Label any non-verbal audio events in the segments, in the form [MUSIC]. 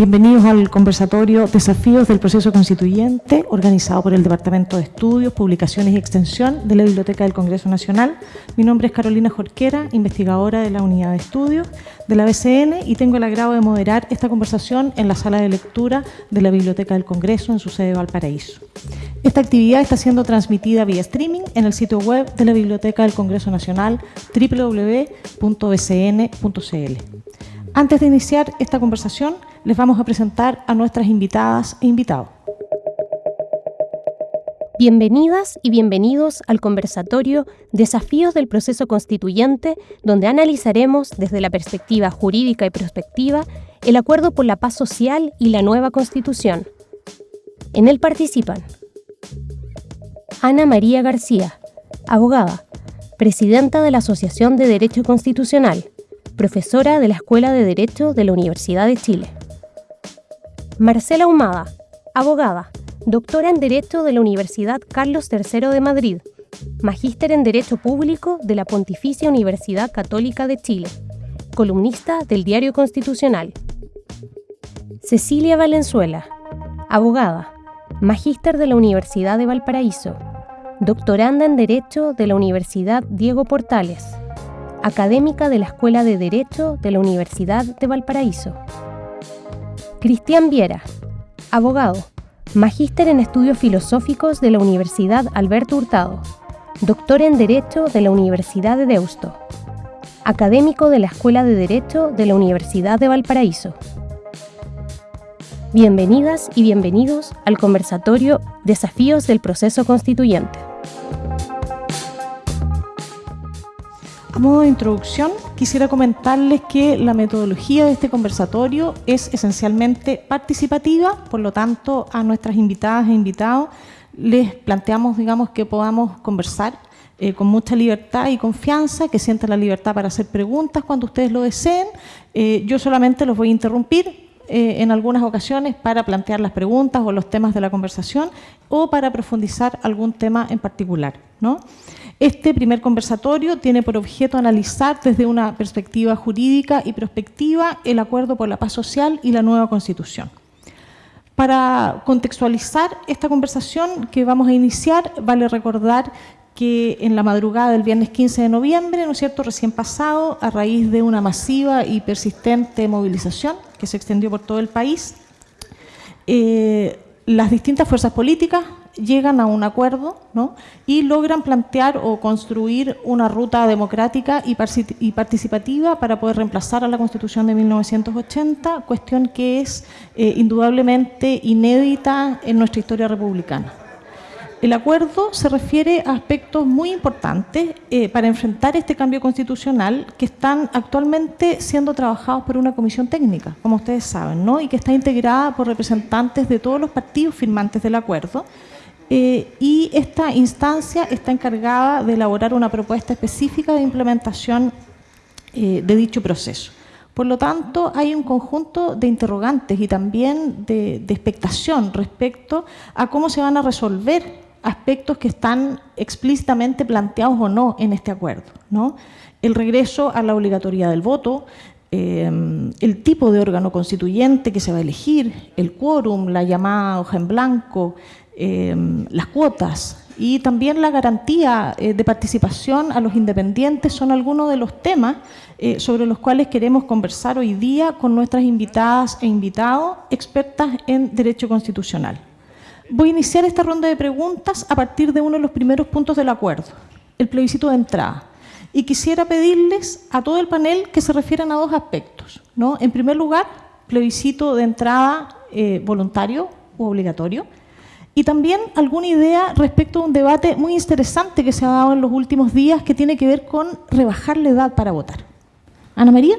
Bienvenidos al conversatorio Desafíos del Proceso Constituyente, organizado por el Departamento de Estudios, Publicaciones y Extensión de la Biblioteca del Congreso Nacional. Mi nombre es Carolina Jorquera, investigadora de la Unidad de Estudios de la BCN y tengo el agrado de moderar esta conversación en la sala de lectura de la Biblioteca del Congreso en su sede de Valparaíso. Esta actividad está siendo transmitida vía streaming en el sitio web de la Biblioteca del Congreso Nacional www.bcn.cl. Antes de iniciar esta conversación, les vamos a presentar a nuestras invitadas e invitados. Bienvenidas y bienvenidos al conversatorio Desafíos del Proceso Constituyente, donde analizaremos desde la perspectiva jurídica y prospectiva el acuerdo por la paz social y la nueva Constitución. En él participan Ana María García, abogada, presidenta de la Asociación de Derecho Constitucional, profesora de la Escuela de Derecho de la Universidad de Chile. Marcela Humada, abogada, doctora en Derecho de la Universidad Carlos III de Madrid, magíster en Derecho Público de la Pontificia Universidad Católica de Chile, columnista del Diario Constitucional. Cecilia Valenzuela, abogada, magíster de la Universidad de Valparaíso, doctoranda en Derecho de la Universidad Diego Portales, académica de la Escuela de Derecho de la Universidad de Valparaíso. Cristian Viera, abogado, magíster en estudios filosóficos de la Universidad Alberto Hurtado, doctor en Derecho de la Universidad de Deusto, académico de la Escuela de Derecho de la Universidad de Valparaíso. Bienvenidas y bienvenidos al conversatorio Desafíos del Proceso Constituyente. Modo de introducción, quisiera comentarles que la metodología de este conversatorio es esencialmente participativa, por lo tanto, a nuestras invitadas e invitados les planteamos, digamos, que podamos conversar eh, con mucha libertad y confianza, que sientan la libertad para hacer preguntas cuando ustedes lo deseen. Eh, yo solamente los voy a interrumpir eh, en algunas ocasiones para plantear las preguntas o los temas de la conversación o para profundizar algún tema en particular. Este primer conversatorio tiene por objeto analizar desde una perspectiva jurídica y prospectiva el acuerdo por la paz social y la nueva Constitución. Para contextualizar esta conversación que vamos a iniciar, vale recordar que en la madrugada del viernes 15 de noviembre, ¿no es cierto?, recién pasado, a raíz de una masiva y persistente movilización que se extendió por todo el país, eh, las distintas fuerzas políticas llegan a un acuerdo y logran plantear o construir una ruta democrática y, participativa para poder reemplazar a la Constitución de 1980, cuestión que es eh, indudablemente inédita en nuestra historia republicana. El acuerdo se refiere a aspectos muy importantes eh, para enfrentar este cambio constitucional que están actualmente siendo trabajados por una comisión técnica, como ustedes saben, ¿no? y que está integrada por representantes de todos los partidos firmantes del acuerdo, eh, y esta instancia está encargada de elaborar una propuesta específica de implementación eh, de dicho proceso. Por lo tanto, hay un conjunto de interrogantes y también de, de, expectación respecto a cómo se van a resolver aspectos que están explícitamente planteados o no en este acuerdo. ¿no? El regreso a la obligatoriedad del voto, eh, el tipo de órgano constituyente que se va a elegir, el quórum, la llamada hoja en blanco, Em, las cuotas y también la garantía eh, de participación a los independientes son algunos de los temas eh, sobre los cuales queremos conversar hoy día con nuestras invitadas e invitados expertas en Derecho Constitucional. Voy a iniciar esta ronda de preguntas a partir de uno de los primeros puntos del acuerdo, el plebiscito de entrada. Y quisiera pedirles a todo el panel que se refieran a dos aspectos. ¿no? En primer lugar, plebiscito de entrada eh, voluntario u obligatorio y también alguna idea respecto a un debate muy interesante que se ha dado en los últimos días que tiene que ver con rebajar la edad para votar. Ana María.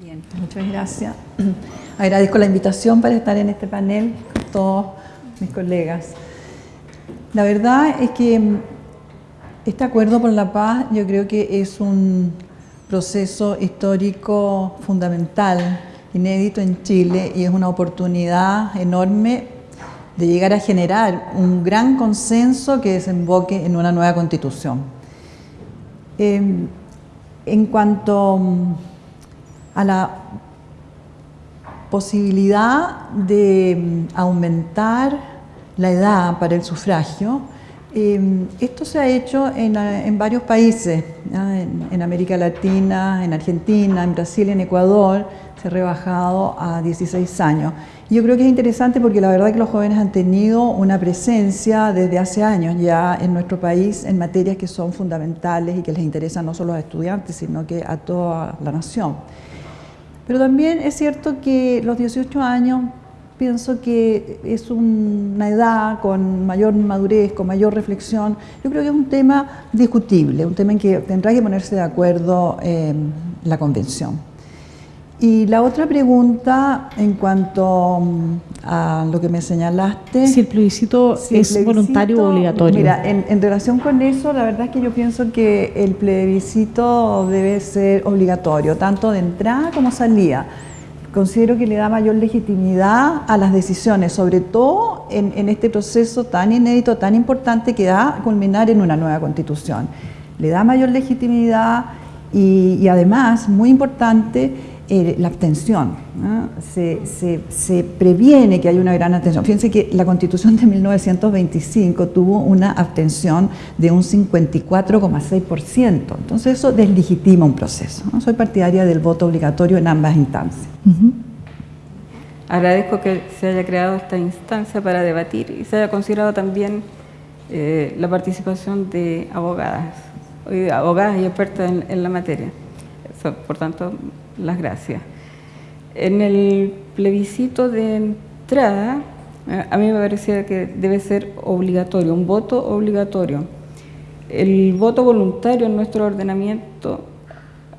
Bien, muchas gracias. [CLEARS THROAT] Agradezco la invitación para estar en este panel con todos mis colegas. La verdad es que mm, este acuerdo por la paz yo creo que es un proceso histórico fundamental, inédito en Chile y es una oportunidad enorme de llegar a generar un gran consenso que desemboque en una nueva constitución. Em, en cuanto mm, a la posibilidad de mm, aumentar la edad para el sufragio, em, esto se ha hecho en, varios países, en, América Latina, en Argentina, en Brasil, en Ecuador, se ha rebajado a 16 años. Yo creo que es interesante porque la verdad que los jóvenes han tenido una presencia desde hace años ya en nuestro país en materias que son fundamentales y que les interesan no solo a los estudiantes, sino que a toda la nación. Pero también es cierto que los 18 años pienso que es una edad con mayor madurez, con mayor reflexión. Yo creo que es un tema discutible, un tema en que tendrá que ponerse de acuerdo eh, la convención. Y la otra pregunta en cuanto mm, a lo que me señalaste. Si el plebiscito es voluntario o obligatorio. Mira, en, relación con eso, la verdad es que yo pienso que el plebiscito debe ser obligatorio, tanto de entrada como salida. Considero que le da mayor legitimidad a las decisiones, sobre todo en, este proceso tan inédito, tan importante que da culminar en una nueva constitución. Le da mayor legitimidad y, además, muy importante, la abstención. Se, previene que haya una gran abstención. Fíjense que la constitución de 1925 tuvo una abstención de un 54,6%. Entonces eso deslegitima un proceso. Soy partidaria del voto obligatorio en ambas instancias. Agradezco que se haya creado esta instancia para debatir y se haya considerado también eh, la participación de abogadas, abogadas y expertas en la materia. Por tanto, las gracias. En el plebiscito de entrada, eh, a mí me parecía que debe ser obligatorio, un voto obligatorio. El voto voluntario en nuestro ordenamiento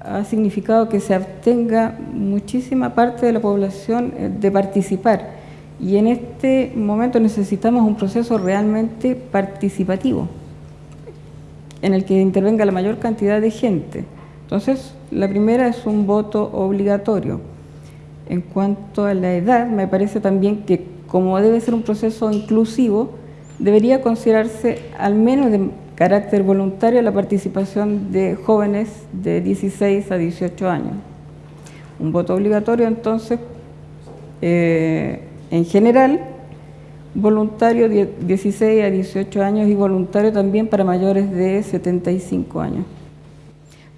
ha significado que se abstenga muchísima parte de la población eh, de participar y en este momento necesitamos un proceso realmente participativo en el que intervenga la mayor cantidad de gente. Entonces, la primera es un voto obligatorio. En cuanto a la edad, me parece también que como debe ser un proceso inclusivo, debería considerarse al menos de carácter voluntario la participación de jóvenes de 16 a 18 años. Un voto obligatorio entonces, eh, en general, voluntario de 16 a 18 años y voluntario también para mayores de 75 años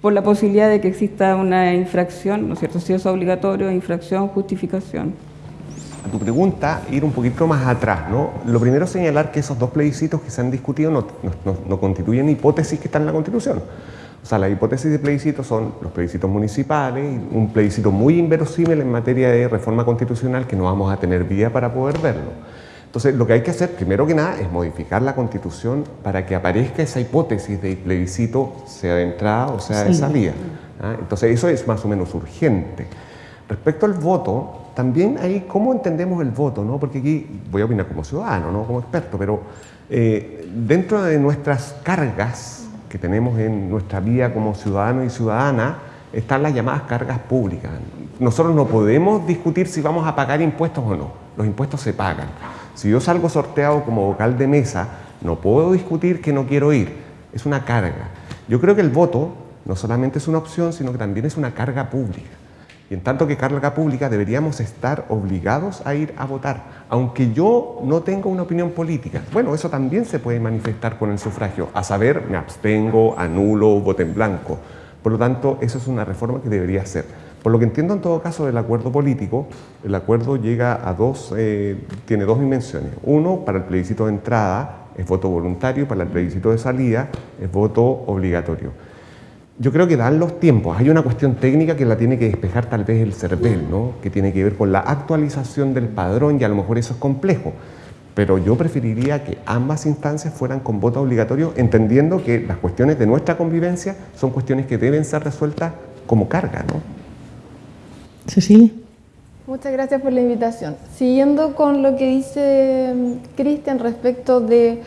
por la posibilidad de que exista una infracción, ¿no es cierto? Si es obligatorio, infracción, justificación. A tu pregunta, ir un poquito más atrás, ¿no? Lo primero es señalar que esos dos plebiscitos que se han discutido no, no constituyen hipótesis que están en la Constitución. O sea, las hipótesis de plebiscito son los plebiscitos municipales, un plebiscito muy inverosímil en materia de reforma constitucional que no vamos a tener vía para poder verlo. Entonces, lo que hay que hacer, primero que nada, es modificar la Constitución para que aparezca esa hipótesis de plebiscito, sea de entrada o sea de salida. ¿ah? Entonces, eso es más o menos urgente. Respecto al voto, también ahí, ¿cómo entendemos el voto? ¿no? Porque aquí voy a opinar como ciudadano, no como experto, pero eh, dentro de nuestras cargas que tenemos en nuestra vida como ciudadano y ciudadana, están las llamadas cargas públicas. Nosotros no podemos discutir si vamos a pagar impuestos o no. Los impuestos se pagan. Si yo salgo sorteado como vocal de mesa, no puedo discutir que no quiero ir. Es una carga. Yo creo que el voto no solamente es una opción, sino que también es una carga pública. Y en tanto que carga pública deberíamos estar obligados a ir a votar, aunque yo no tenga una opinión política. Bueno, eso también se puede manifestar con el sufragio, a saber, me abstengo, anulo, voto en blanco. Por lo tanto, eso es una reforma que debería ser. Por lo que entiendo en todo caso del acuerdo político, el acuerdo llega a dos, eh, tiene dos dimensiones. Uno, para el plebiscito de entrada es voto voluntario, para el plebiscito de salida es voto obligatorio. Yo creo que dan los tiempos. Hay una cuestión técnica que la tiene que despejar tal vez el CERVEL, ¿no? que tiene que ver con la actualización del padrón y a lo mejor eso es complejo. Pero yo preferiría que ambas instancias fueran con voto obligatorio, entendiendo que las cuestiones de nuestra convivencia son cuestiones que deben ser resueltas como carga. ¿no? Cecilia. Muchas gracias por la invitación. Siguiendo con lo que dice mm, Cristian respecto de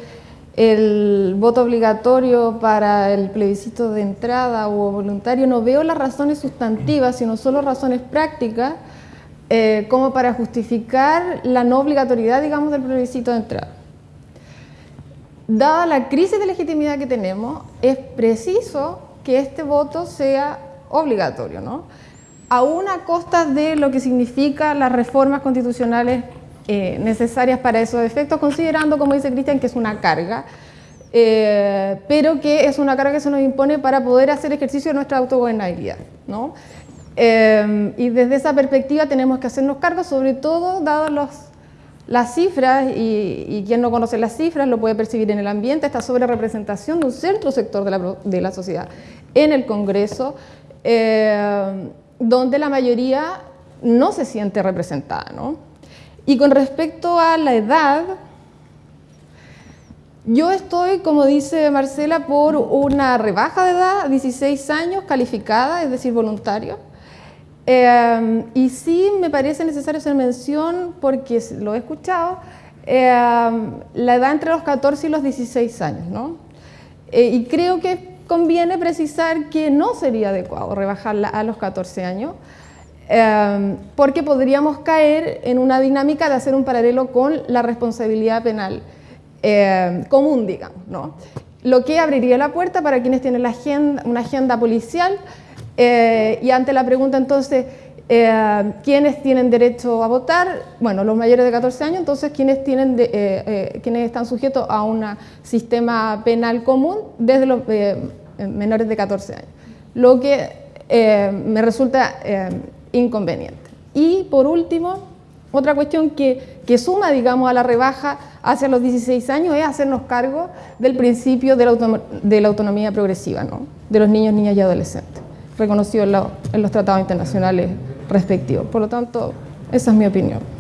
el voto obligatorio para el plebiscito de entrada o voluntario, no veo las razones sustantivas, sino solo razones prácticas, eh, como para justificar la no obligatoriedad, digamos, del plebiscito de entrada. Dada la crisis de legitimidad que tenemos, es preciso que este voto sea obligatorio, ¿no? Aún a costa de lo que significa las reformas constitucionales eh, necesarias para esos efectos, considerando, como dice Cristian, que es una carga, eh, pero que es una carga que se nos impone para poder hacer ejercicio de nuestra autogobernabilidad. ¿no? Eh, y desde esa perspectiva tenemos que hacernos cargo, sobre todo dadas las cifras, y, quien no conoce las cifras lo puede percibir en el ambiente, esta sobre representación de un centro sector de la, de la sociedad en el Congreso, donde la mayoría no se siente representada. ¿no? Y con respecto a la edad, yo estoy, como dice Marcela, por una rebaja de edad, 16 años, calificada, es decir, voluntario. Eh, y sí me parece necesario hacer mención, porque lo he escuchado, eh, la edad entre los 14 y los 16 años. ¿no? Eh, y creo que conviene precisar que no sería adecuado rebajarla a los 14 años, Em, porque podríamos caer en una dinámica de hacer un paralelo con la responsabilidad penal em, común, digamos, ¿no? Lo que abriría la puerta para quienes tienen una agenda policial eh, y ante la pregunta entonces, eh, ¿quiénes tienen derecho a votar? Bueno, los mayores de 14 años, entonces, ¿quiénes, tienen eh, ¿quiénes están sujetos a un sistema penal común desde los menores de 14 años? Lo que me resulta inconveniente. Y por último, otra cuestión que, suma, digamos, a la rebaja hacia los 16 años es hacernos cargo del principio de la, de la autonomía progresiva, ¿no? de los niños, niñas y adolescentes, reconocido en, en los tratados internacionales respectivos. Por lo tanto, esa es mi opinión.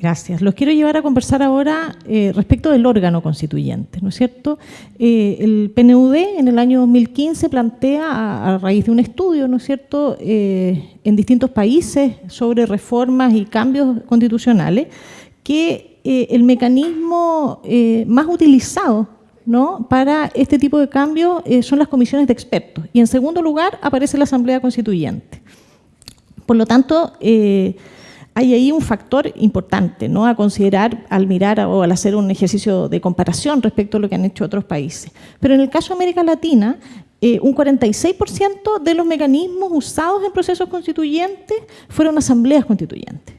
Gracias. Los quiero llevar a conversar ahora eh, respecto del órgano constituyente, ¿no es cierto? Eh, el PNUD en el año 2015 plantea, a, raíz de un estudio, ¿no es cierto?, eh, en distintos países sobre reformas y cambios constitucionales, que el mecanismo más utilizado ¿no? para este tipo de cambios son las comisiones de expertos. Y en segundo lugar aparece la Asamblea Constituyente. Por lo tanto, hay ahí un factor importante a considerar al mirar o al hacer un ejercicio de comparación respecto a lo que han hecho otros países. Pero en el caso de América Latina, eh, un 46% de los mecanismos usados en procesos constituyentes fueron asambleas constituyentes.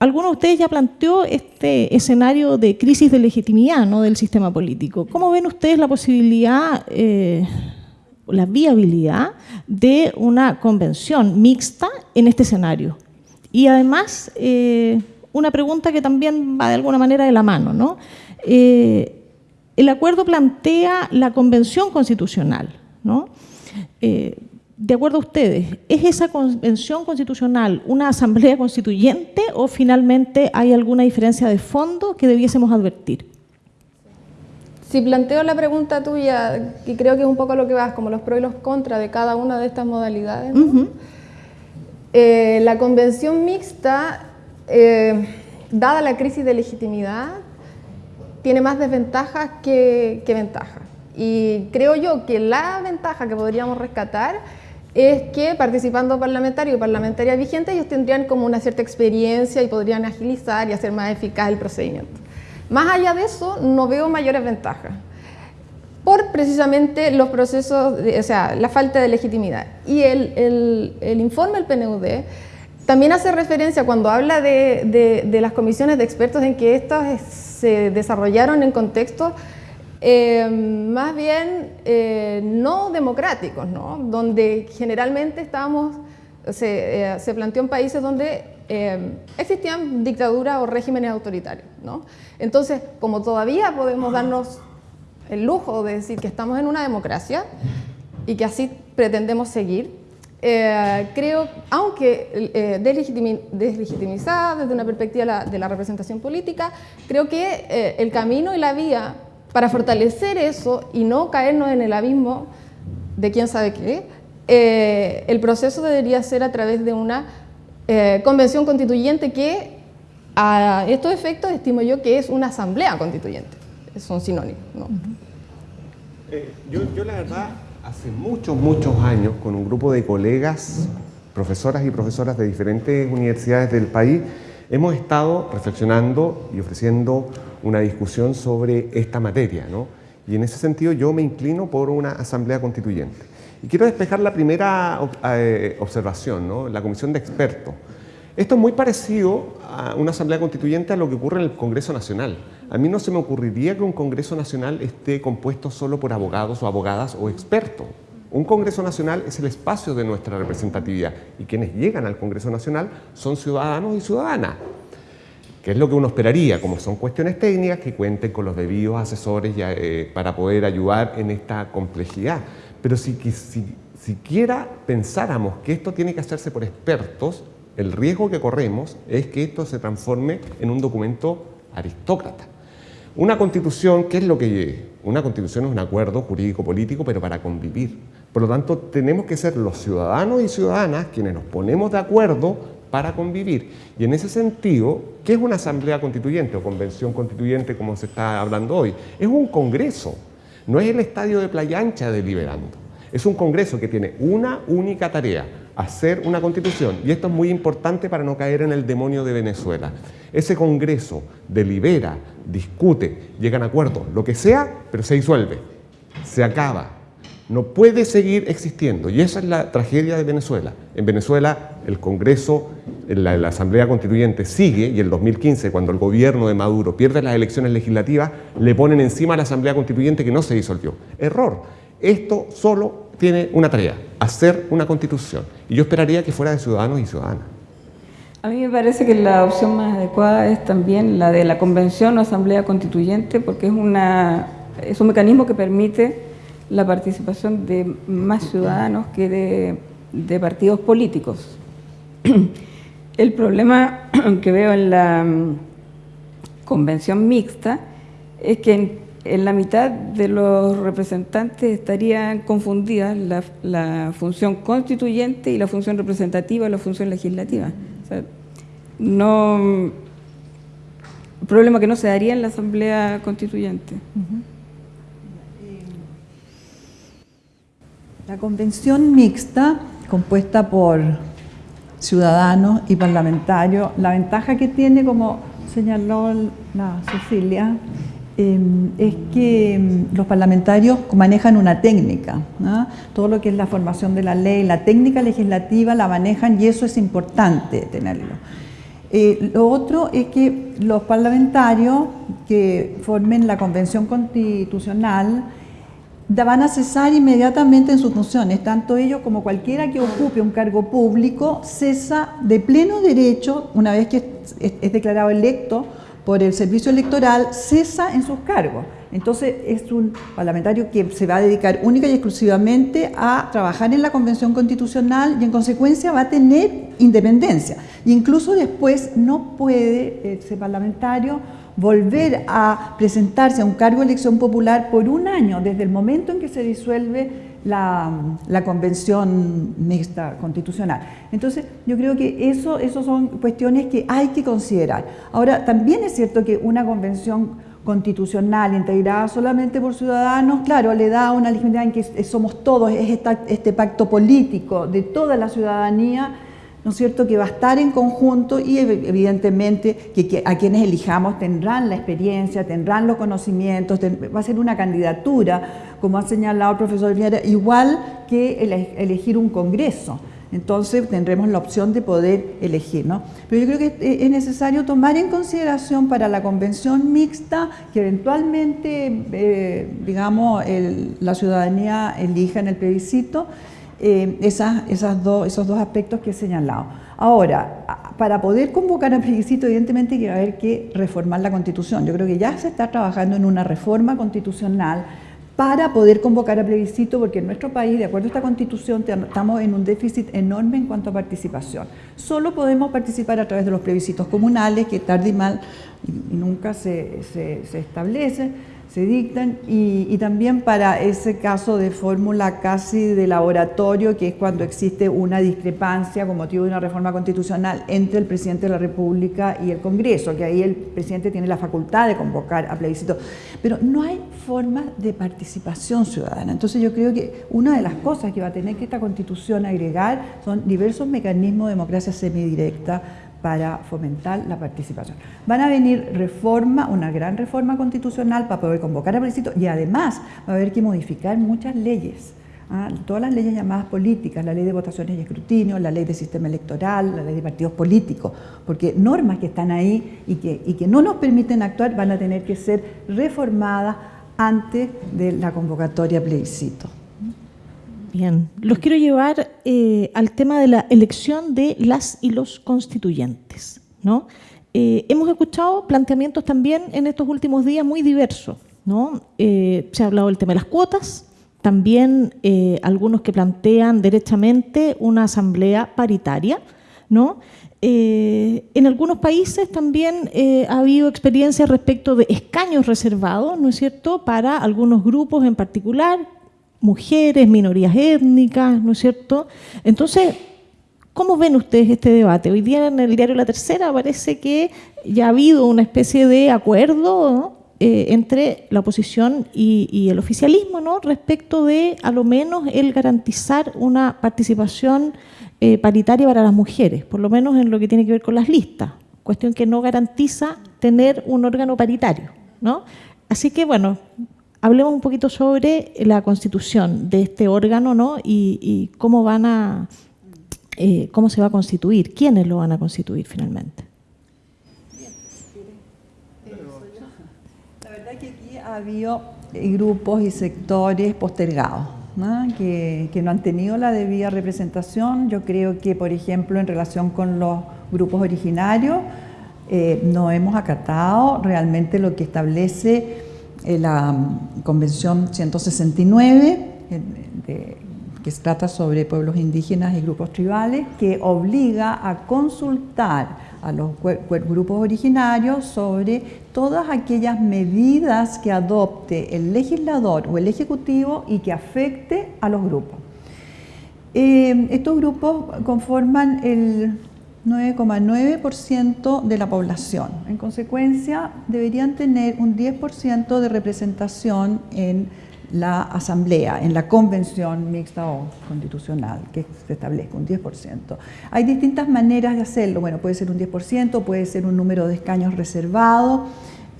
Algunos de ustedes ya planteó este escenario de crisis de legitimidad ¿no? del sistema político. ¿Cómo ven ustedes la posibilidad, eh, la viabilidad de una convención mixta en este escenario? Y además, eh, una pregunta que también va de alguna manera de la mano. ¿no? Eh, el acuerdo plantea la convención constitucional. ¿no? Eh, de acuerdo a ustedes, ¿es esa convención constitucional una asamblea constituyente o finalmente hay alguna diferencia de fondo que debiésemos advertir? Si planteo la pregunta tuya, y creo que es un poco lo que vas, como los pros y los contras de cada una de estas modalidades, ¿no? Eh, la convención mixta, eh, dada la crisis de legitimidad, tiene más desventajas que, ventajas. Y creo yo que la ventaja que podríamos rescatar es que participando parlamentarios y parlamentarias vigentes, ellos tendrían como una cierta experiencia y podrían agilizar y hacer más eficaz el procedimiento. Más allá de eso, no veo mayores ventajas por precisamente los procesos, o sea, la falta de legitimidad. Y el, informe del PNUD también hace referencia cuando habla de, las comisiones de expertos en que estas se desarrollaron en contextos eh, más bien eh, no democráticos, ¿no? donde generalmente estábamos, se, eh, se planteó en países donde existían dictaduras o regímenes autoritarios. ¿no? Entonces, como todavía podemos darnos el lujo de decir que estamos en una democracia y que así pretendemos seguir, eh, creo, aunque eh, deslegitimizada desde una perspectiva de la, representación política, creo que eh, el camino y la vía para fortalecer eso y no caernos en el abismo de quién sabe qué, el proceso debería ser a través de una convención constituyente que a estos efectos estimo yo que es una asamblea constituyente son sinónimos. Eh, yo, la verdad, hace muchos, muchos años, con un grupo de colegas, profesoras y profesoras de diferentes universidades del país, hemos estado reflexionando y ofreciendo una discusión sobre esta materia. ¿no? Y en ese sentido yo me inclino por una asamblea constituyente. Y quiero despejar la primera eh, observación, ¿no? la comisión de expertos. Esto es muy parecido a una asamblea constituyente a lo que ocurre en el Congreso Nacional. A mí no se me ocurriría que un Congreso Nacional esté compuesto solo por abogados o abogadas o expertos. Un Congreso Nacional es el espacio de nuestra representatividad y quienes llegan al Congreso Nacional son ciudadanos y ciudadanas, que es lo que uno esperaría, como son cuestiones técnicas, que cuenten con los debidos asesores eh, para poder ayudar en esta complejidad. Pero si, si siquiera pensáramos que esto tiene que hacerse por expertos, el riesgo que corremos es que esto se transforme en un documento aristócrata. Una constitución, ¿qué es lo que Una constitución es un acuerdo jurídico-político, pero para convivir. Por lo tanto, tenemos que ser los ciudadanos y ciudadanas quienes nos ponemos de acuerdo para convivir. Y en ese sentido, ¿qué es una asamblea constituyente o convención constituyente como se está hablando hoy? Es un congreso, no es el estadio de Playa Ancha deliberando. Es un congreso que tiene una única tarea, hacer una constitución. Y esto es muy importante para no caer en el demonio de Venezuela. Ese Congreso delibera, discute, llega a acuerdo, lo que sea, pero se disuelve, se acaba. No puede seguir existiendo. Y esa es la tragedia de Venezuela. En Venezuela el Congreso, la, la Asamblea Constituyente sigue y el 2015, cuando el gobierno de Maduro pierde las elecciones legislativas, le ponen encima a la Asamblea Constituyente que no se disolvió. Error. Esto solo tiene una tarea, hacer una constitución. Y yo esperaría que fuera de ciudadanos y ciudadanas. A mí me parece que la opción más adecuada es también la de la convención o asamblea constituyente, porque es un mecanismo que permite la participación de más ciudadanos que de, de partidos políticos. [CLEARS THROAT] El problema [CLEARS THROAT] que veo en la mm, convención mixta es que en la mitad de los representantes estarían confundidas la, función constituyente y la función representativa o la función legislativa. no, problema que no se daría en la Asamblea Constituyente. La convención mixta, compuesta por ciudadanos y parlamentarios, la ventaja que tiene, como señaló la Cecilia, Em, es que em, los parlamentarios manejan una técnica, todo lo que es la formación de la ley, la técnica legislativa la manejan y eso es importante tenerlo. Eh, lo otro es que los parlamentarios que formen la convención constitucional van a cesar inmediatamente en sus funciones, tanto ellos como cualquiera que ocupe un cargo público cesa de pleno derecho, una vez que es declarado electo, por el servicio electoral cesa en sus cargos. Entonces es un parlamentario que se va a dedicar única y exclusivamente a trabajar en la Convención Constitucional y en consecuencia va a tener independencia. incluso después no puede ese parlamentario volver a presentarse a un cargo de elección popular por un año desde el momento en que se disuelve la, convención mixta constitucional. Entonces, yo creo que eso, eso son cuestiones que hay que considerar. Ahora, también es cierto que una convención constitucional integrada solamente por ciudadanos, claro, le da una legitimidad en que somos todos, es este pacto político de toda la ciudadanía ¿no es cierto?, que va a estar en conjunto y evidentemente que, a quienes elijamos tendrán la experiencia, tendrán los conocimientos, va a ser una candidatura, como ha señalado el profesor Viera, igual que elegir un congreso. Entonces tendremos la opción de poder elegir, ¿no? Pero yo creo que es necesario tomar en consideración para la convención mixta que eventualmente, eh, digamos, la ciudadanía elija en el plebiscito, eh, esas, esos dos aspectos que he señalado. Ahora, para poder convocar a plebiscito, evidentemente que va a haber que reformar la Constitución. Yo creo que ya se está trabajando en una reforma constitucional para poder convocar a plebiscito, porque en nuestro país, de acuerdo a esta Constitución, estamos en un déficit enorme en cuanto a participación. Solo podemos participar a través de los plebiscitos comunales, que tarde y mal nunca se, se, se establecen se dictan y, también para ese caso de fórmula casi de laboratorio, que es cuando existe una discrepancia con motivo de una reforma constitucional entre el presidente de la República y el Congreso, que ahí el presidente tiene la facultad de convocar a plebiscito. Pero no hay forma de participación ciudadana. Entonces yo creo que una de las cosas que va a tener que esta constitución agregar son diversos mecanismos de democracia semidirecta, para fomentar la participación. Van a venir reforma, una gran reforma constitucional para poder convocar a plebiscito y además va a haber que modificar muchas leyes ¿ah? todas las leyes llamadas políticas, la ley de votaciones y escrutinio, la ley de sistema electoral, la ley de partidos políticos, porque normas que están ahí y que, y que no nos permiten actuar van a tener que ser reformadas antes de la convocatoria plebiscito. Bien, los quiero llevar eh, al tema de la elección de las y los constituyentes. ¿no? Eh, hemos escuchado planteamientos también en estos últimos días muy diversos. ¿no? Eh, se ha hablado del tema de las cuotas, también algunos que plantean derechamente una asamblea paritaria. ¿no? en algunos países también ha habido experiencias respecto de escaños reservados, ¿no es cierto?, para algunos grupos en particular, mujeres, minorías étnicas, ¿no es cierto? Entonces, ¿cómo ven ustedes este debate? Hoy día en el diario La Tercera parece que ya ha habido una especie de acuerdo eh, entre la oposición y, el oficialismo, ¿no? Respecto de, a lo menos, el garantizar una participación eh, paritaria para las mujeres, por lo menos en lo que tiene que ver con las listas, cuestión que no garantiza tener un órgano paritario, ¿no? Así que, bueno, hablemos un poquito sobre la constitución de este órgano ¿no? y, cómo van a eh, cómo se va a constituir, quiénes lo van a constituir finalmente. La verdad que aquí ha habido grupos y sectores postergados. Que, no han tenido la debida representación. Yo creo que, por ejemplo, en relación con los grupos originarios, eh, no hemos acatado realmente lo que establece eh, la mm, Convención 169, que se trata sobre pueblos indígenas y grupos tribales, que obliga a consultar a los grupos originarios sobre todas aquellas medidas que adopte el legislador o el ejecutivo y que afecte a los grupos. Eh, estos grupos conforman el 9,9% de la población. En consecuencia, deberían tener un 10% de representación en la asamblea, en la convención mixta o constitucional, que se establezca un 10%. Hay distintas maneras de hacerlo. Bueno, puede ser un 10%, puede ser un número de escaños reservado.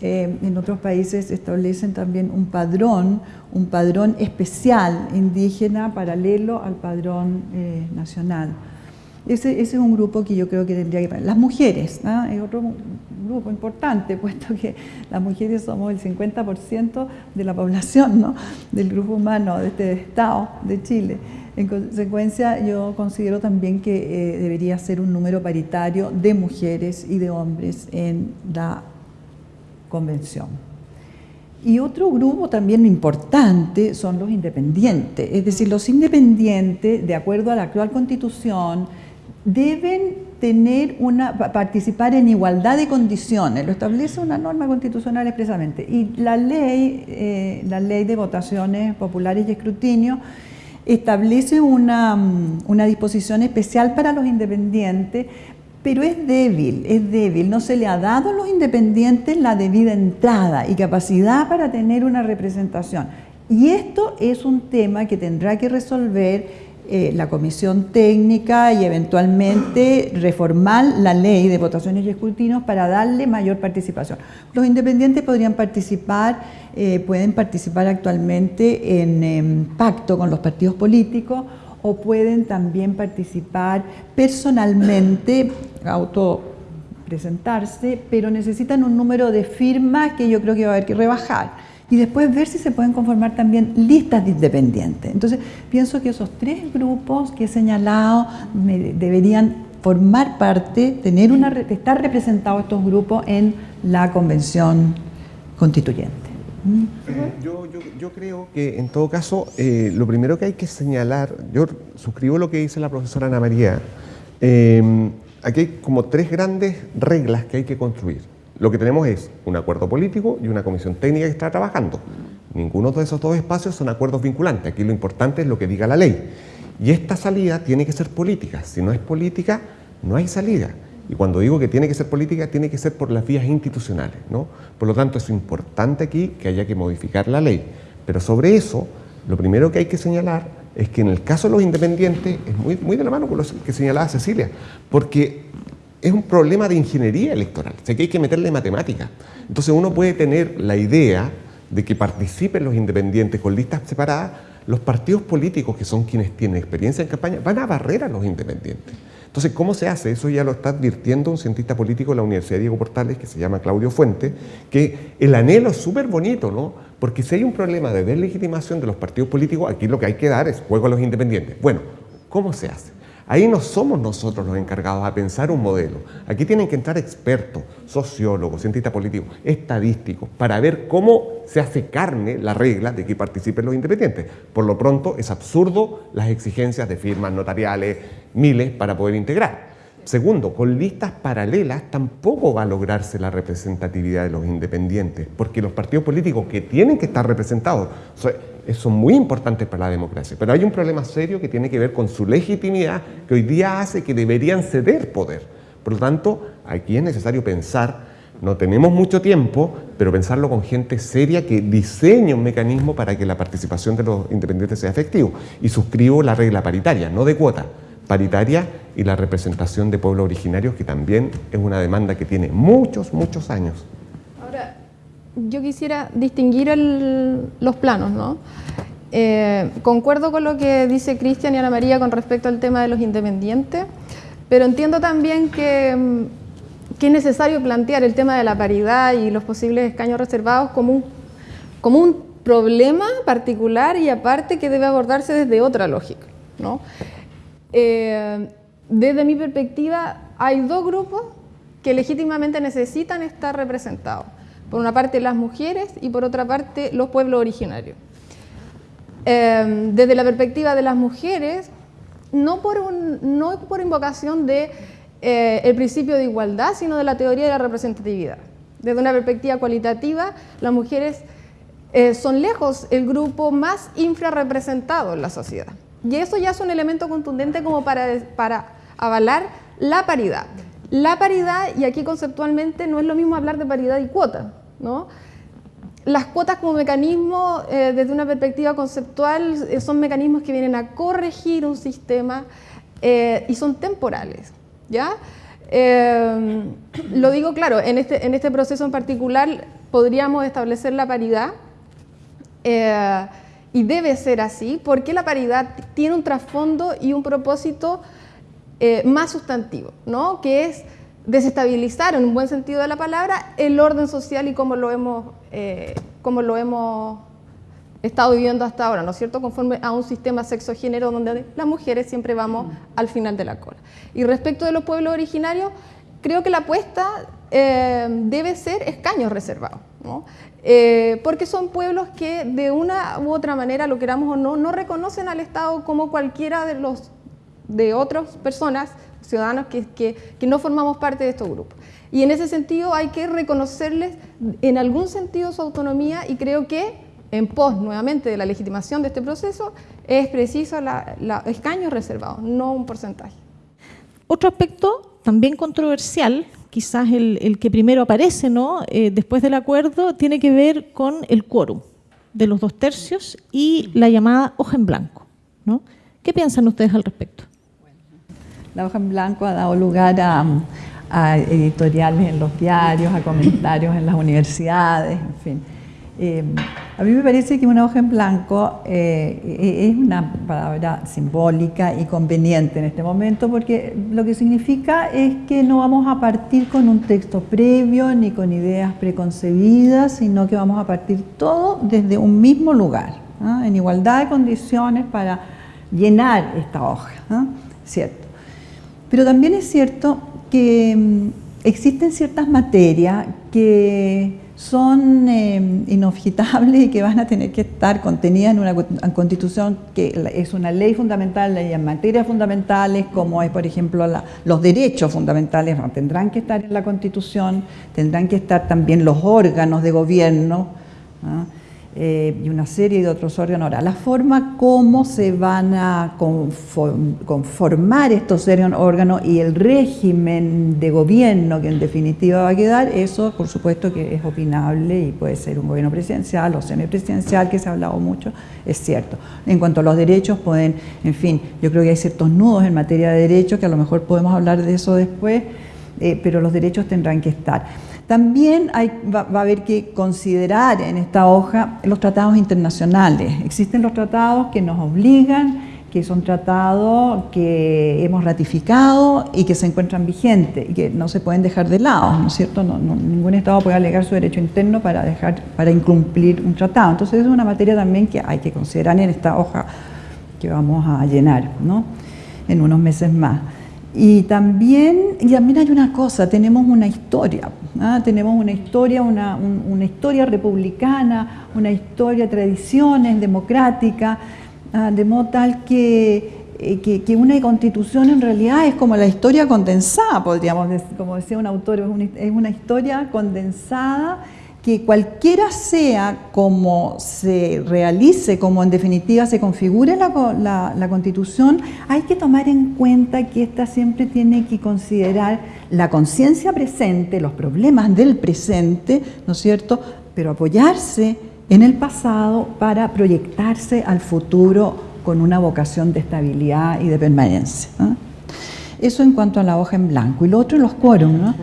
Eh, en otros países establecen también un padrón, un padrón especial indígena paralelo al padrón eh, nacional. Ese, es un grupo que yo creo que tendría que... Las mujeres, es otro grupo importante, [LAUGHS] puesto que las mujeres somos el 50% de la población, ¿no? del grupo humano de este Estado de Chile. En consecuencia, yo considero también que eh, debería ser un número paritario de mujeres y de hombres en la convención. Y otro grupo también importante son los independientes, es decir, los independientes, de acuerdo a la actual constitución, deben tener una, participar en igualdad de condiciones, lo establece una norma constitucional expresamente. Y la ley, eh, la ley de votaciones populares y escrutinio establece una, una disposición especial para los independientes, pero es débil, es débil. No se le ha dado a los independientes la debida entrada y capacidad para tener una representación. Y esto es un tema que tendrá que resolver eh, la comisión técnica y eventualmente reformar la ley de votaciones y escrutinios para darle mayor participación. Los independientes podrían participar, eh, pueden participar actualmente en, pacto con los partidos políticos o pueden también participar personalmente, auto presentarse, pero necesitan un número de firmas que yo creo que va a haber que rebajar y después ver si se pueden conformar también listas de independientes. Entonces, pienso que esos tres grupos que he señalado deberían formar parte, tener una, estar representados estos grupos en la convención constituyente. ¿Mm? Yo, creo que en todo caso, eh, lo primero que hay que señalar, yo suscribo lo que dice la profesora Ana María, eh, aquí hay como tres grandes reglas que hay que construir. Lo que tenemos es un acuerdo político y una comisión técnica que está trabajando. Ninguno de esos dos espacios son acuerdos vinculantes. Aquí lo importante es lo que diga la ley. Y esta salida tiene que ser política. Si no es política, no hay salida. Y cuando digo que tiene que ser política, tiene que ser por las vías institucionales. ¿no? Por lo tanto, es importante aquí que haya que modificar la ley. Pero sobre eso, lo primero que hay que señalar es que en el caso de los independientes, es muy, muy de la mano con lo que señalaba Cecilia, porque es un problema de ingeniería electoral, o sea que hay que meterle matemáticas. Entonces uno puede tener la idea de que participen los independientes con listas separadas, los partidos políticos, que son quienes tienen experiencia en campaña, van a barrer a los independientes. Entonces, ¿cómo se hace? Eso ya lo está advirtiendo un cientista político de la Universidad Diego Portales, que se llama Claudio Fuente, que el anhelo es súper bonito, ¿no? Porque si hay un problema de deslegitimación de los partidos políticos, aquí lo que hay que dar es juego a los independientes. Bueno, ¿cómo se hace? Ahí no somos nosotros los encargados a pensar un modelo. Aquí tienen que entrar expertos, sociólogos, cientistas políticos, estadísticos, para ver cómo se hace carne la regla de que participen los independientes. Por lo pronto, es absurdo las exigencias de firmas notariales, miles, para poder integrar. Segundo, con listas paralelas tampoco va a lograrse la representatividad de los independientes, porque los partidos políticos que tienen que estar representados son muy importantes para la democracia. Pero hay un problema serio que tiene que ver con su legitimidad, que hoy día hace que deberían ceder poder. Por lo tanto, aquí es necesario pensar, no tenemos mucho tiempo, pero pensarlo con gente seria que diseñe un mecanismo para que la participación de los independientes sea efectiva. Y suscribo la regla paritaria, no de cuota paritaria y la representación de pueblos originarios, que también es una demanda que tiene muchos, muchos años. Yo quisiera distinguir los planos, ¿no? Eh, concuerdo con lo que dice Cristian y Ana María con respecto al tema de los independientes, pero entiendo también que, mm, que, es necesario plantear el tema de la paridad y los posibles escaños reservados como un, como un problema particular y aparte que debe abordarse desde otra lógica. ¿no? Eh, desde mi perspectiva, hay dos grupos que legítimamente necesitan estar representados. Por una parte las mujeres y por otra parte los pueblos originarios. Eh, desde la perspectiva de las mujeres, no por, no por invocación del de, eh, principio de igualdad, sino de la teoría de la representatividad. Desde una perspectiva cualitativa, las mujeres son lejos el grupo más infrarrepresentado en la sociedad. Y eso ya es un elemento contundente como para, para avalar la paridad. La paridad, y aquí conceptualmente no es lo mismo hablar de paridad y cuota, ¿no? Las cuotas como mecanismo, eh, desde una perspectiva conceptual, eh, son mecanismos que vienen a corregir un sistema eh, y son temporales, ¿ya? lo digo claro, en este, en este proceso en particular podríamos establecer la paridad y debe ser así, porque la paridad tiene un trasfondo y un propósito más sustantivo, ¿no? que es desestabilizar, en un buen sentido de la palabra, el orden social y cómo lo hemos, eh, como lo hemos estado viviendo hasta ahora, ¿no es cierto?, conforme a un sistema sexo-género donde las mujeres siempre vamos al final de la cola. Y respecto de los pueblos originarios, creo que la apuesta eh, debe ser escaños reservados. ¿no? Eh, porque son pueblos que de una u otra manera, lo queramos o no, no reconocen al Estado como cualquiera de los de otras personas, ciudadanos que, que, no formamos parte de estos grupos. Y en ese sentido hay que reconocerles en algún sentido su autonomía y creo que en pos nuevamente de la legitimación de este proceso es preciso la, la escaños reservados, no un porcentaje. Otro aspecto también controversial quizás el, que primero aparece ¿no? Eh, después del acuerdo, tiene que ver con el quórum de los dos tercios y la llamada hoja en blanco. ¿no? ¿Qué piensan ustedes al respecto? La hoja en blanco ha dado lugar a, a editoriales en los diarios, a comentarios en las universidades, en fin. Eh, a mí me parece que una hoja en blanco eh, es una palabra simbólica y conveniente en este momento porque lo que significa es que no vamos a partir con un texto previo ni con ideas preconcebidas, sino que vamos a partir todo desde un mismo lugar, en igualdad de condiciones para llenar esta hoja, ¿cierto? Pero también es cierto que mm, existen ciertas materias que son eh, y que van a tener que estar contenidas en una constitución que es una ley fundamental en materias fundamentales como es por ejemplo los derechos fundamentales tendrán que estar en la constitución, tendrán que estar también los órganos de gobierno. ¿ah? Eh, y una serie de otros órganos. Ahora, la forma como se van a conformar estos órganos y el régimen de gobierno que en definitiva va a quedar, eso por supuesto que es opinable y puede ser un gobierno presidencial o semipresidencial, que se ha hablado mucho, es cierto. En cuanto a los derechos, pueden, en fin, yo creo que hay ciertos nudos en materia de derechos, que a lo mejor podemos hablar de eso después, eh, pero los derechos tendrán que estar. También va, a haber que considerar en esta hoja los tratados internacionales. Existen los tratados que nos obligan que son tratados que hemos ratificado y que se encuentran vigentes y que no se pueden dejar de lado, ¿no es cierto? Ningún Estado puede alegar su derecho interno para, dejar, para incumplir un tratado. Entonces es una materia también que hay que considerar en esta hoja que vamos a llenar ¿no? en unos meses más. Y también, y también hay una cosa, tenemos una historia, ¿ah? tenemos una historia, una, una historia republicana, una historia tradiciones democráticas, Ah, de modo tal eh, que, que, una constitución en realidad es como la historia condensada, podríamos decir, como decía un autor, es una, historia condensada que cualquiera sea como se realice, como en definitiva se configure la, constitución, hay que tomar en cuenta que esta siempre tiene que considerar la conciencia presente, los problemas del presente, ¿no es cierto?, pero apoyarse en el pasado para proyectarse al futuro con una vocación de estabilidad y de permanencia. Eso en cuanto a la hoja en blanco. Y lo otro, los quórum. ¿no?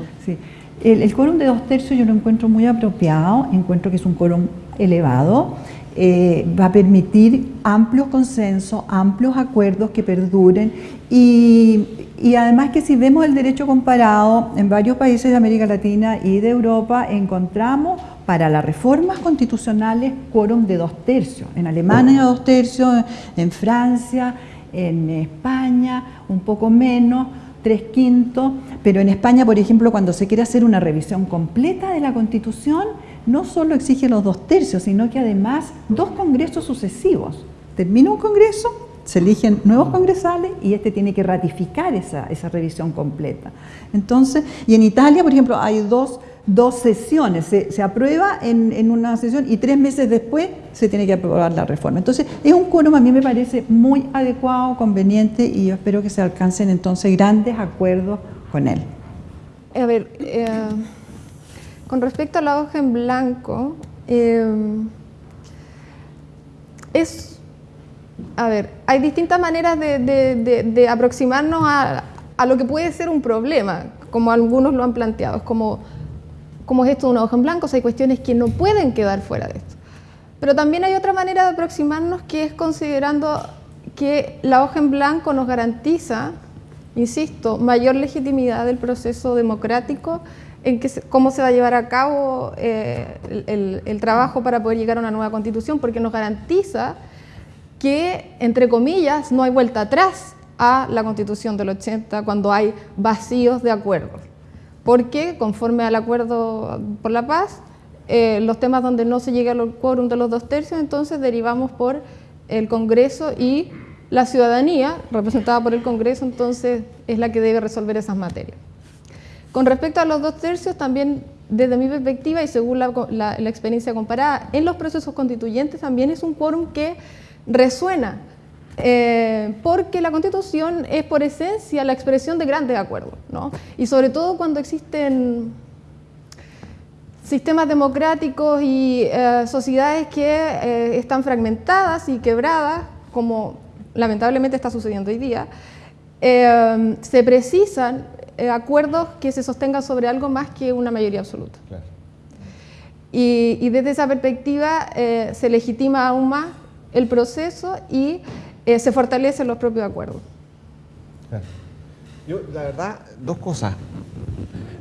El, el quórum de dos tercios yo lo encuentro muy apropiado, encuentro que es un quórum elevado, eh, va a permitir amplios consensos, amplios acuerdos que perduren y, y, además que si vemos el derecho comparado en varios países de América Latina y de Europa encontramos para las reformas constitucionales quórum de dos tercios. En Alemania dos tercios, en Francia, en España un poco menos, tres quintos, pero en España, por ejemplo, cuando se quiere hacer una revisión completa de la Constitución, no solo exige los dos tercios, sino que además dos congresos sucesivos. Termina un congreso, se eligen nuevos congresales y este tiene que ratificar esa, esa revisión completa. Entonces, y en Italia, por ejemplo, hay dos dos sesiones, se, aprueba en, una sesión y tres meses después se tiene que aprobar la reforma. Entonces, es un quórum a mí me parece muy adecuado, conveniente y yo espero que se alcancen entonces grandes acuerdos con él. A ver, eh, con respecto a la hoja en blanco, eh, es, a ver, hay distintas maneras de, aproximarnos a, a lo que puede ser un problema, como algunos lo han planteado, como como es esto de una hoja en blanco, hay cuestiones que no pueden quedar fuera de esto. Pero también hay otra manera de aproximarnos que es considerando que la hoja en blanco nos garantiza, insisto, mayor legitimidad del proceso democrático en cómo se va a llevar a cabo eh, el, el, trabajo para poder llegar a una nueva constitución, porque nos garantiza que, entre comillas, no hay vuelta atrás a la constitución del 80 cuando hay vacíos de acuerdos porque conforme al acuerdo por la paz, eh, los temas donde no se llega al quórum de los dos tercios, entonces derivamos por el Congreso y la ciudadanía, representada por el Congreso, entonces es la que debe resolver esas materias. Con respecto a los dos tercios, también desde mi perspectiva y según la, la experiencia comparada, en los procesos constituyentes también es un quórum que resuena eh, porque la Constitución es por esencia la expresión de grandes acuerdos, ¿no? y sobre todo cuando existen sistemas democráticos y eh, sociedades que eh, están fragmentadas y quebradas, como lamentablemente está sucediendo hoy día, se precisan acuerdos que se sostengan sobre algo más que una mayoría absoluta. Y, y, desde esa perspectiva se legitima aún más el proceso y eh, se fortalecen los propios acuerdos. Yo, la verdad, dos cosas.